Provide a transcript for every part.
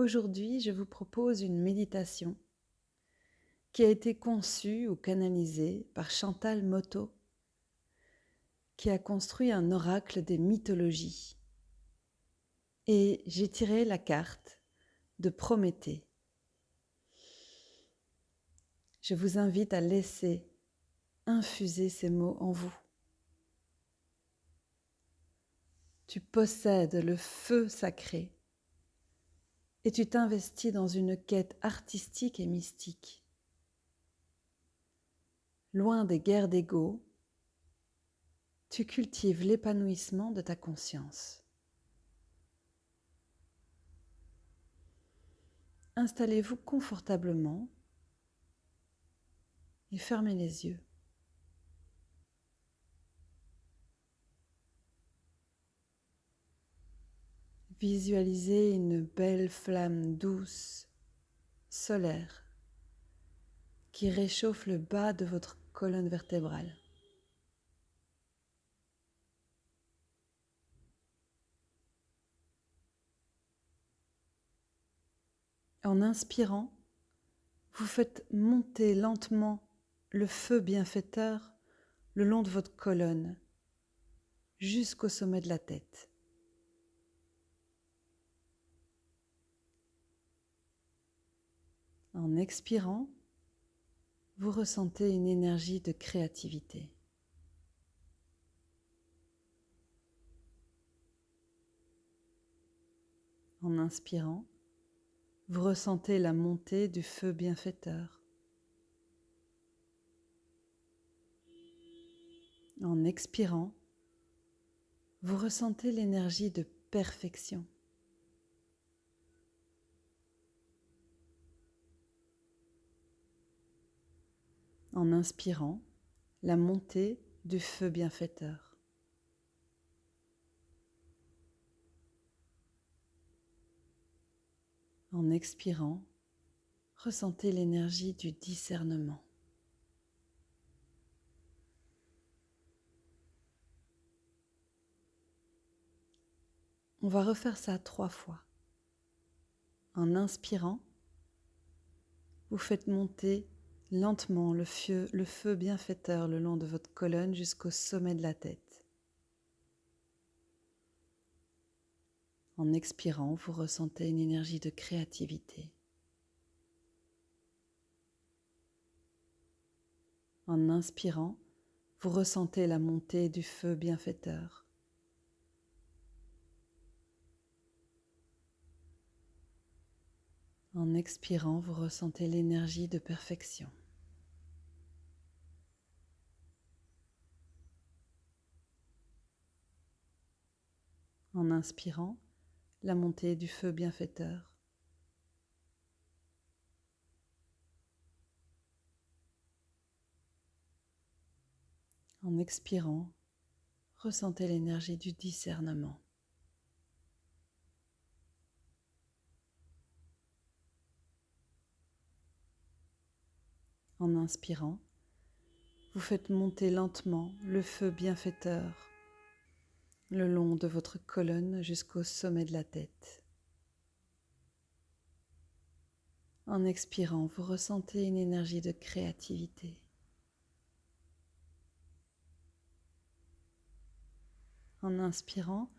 Aujourd'hui, je vous propose une méditation qui a été conçue ou canalisée par Chantal Moto, qui a construit un oracle des mythologies. Et j'ai tiré la carte de Prométhée. Je vous invite à laisser infuser ces mots en vous. Tu possèdes le feu sacré et tu t'investis dans une quête artistique et mystique. Loin des guerres d'ego, tu cultives l'épanouissement de ta conscience. Installez-vous confortablement et fermez les yeux. Visualisez une belle flamme douce, solaire, qui réchauffe le bas de votre colonne vertébrale. En inspirant, vous faites monter lentement le feu bienfaiteur le long de votre colonne jusqu'au sommet de la tête. En expirant, vous ressentez une énergie de créativité. En inspirant, vous ressentez la montée du feu bienfaiteur. En expirant, vous ressentez l'énergie de perfection. En inspirant la montée du feu bienfaiteur. En expirant, ressentez l'énergie du discernement. On va refaire ça trois fois. En inspirant, vous faites monter lentement le feu, le feu bienfaiteur le long de votre colonne jusqu'au sommet de la tête. En expirant, vous ressentez une énergie de créativité. En inspirant, vous ressentez la montée du feu bienfaiteur. En expirant, vous ressentez l'énergie de perfection. En inspirant la montée du feu bienfaiteur. En expirant, ressentez l'énergie du discernement. En inspirant, vous faites monter lentement le feu bienfaiteur le long de votre colonne jusqu'au sommet de la tête. En expirant, vous ressentez une énergie de créativité. En inspirant,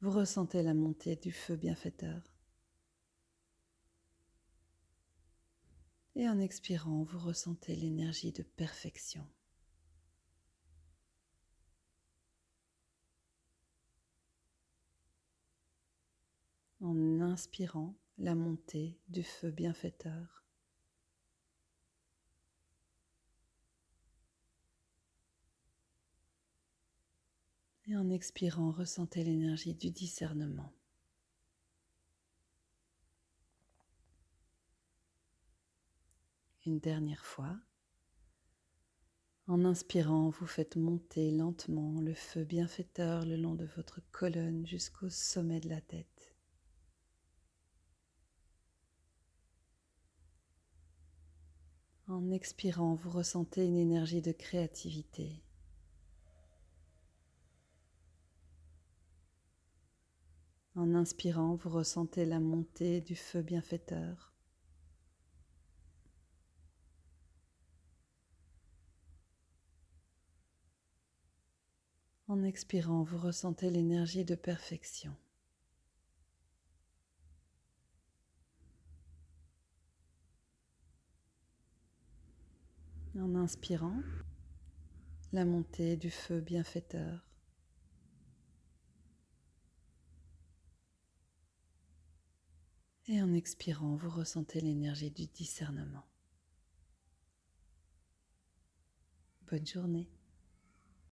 vous ressentez la montée du feu bienfaiteur. Et en expirant, vous ressentez l'énergie de perfection. en inspirant la montée du feu bienfaiteur. Et en expirant, ressentez l'énergie du discernement. Une dernière fois. En inspirant, vous faites monter lentement le feu bienfaiteur le long de votre colonne jusqu'au sommet de la tête. En expirant, vous ressentez une énergie de créativité. En inspirant, vous ressentez la montée du feu bienfaiteur. En expirant, vous ressentez l'énergie de perfection. En inspirant, la montée du feu bienfaiteur. Et en expirant, vous ressentez l'énergie du discernement. Bonne journée.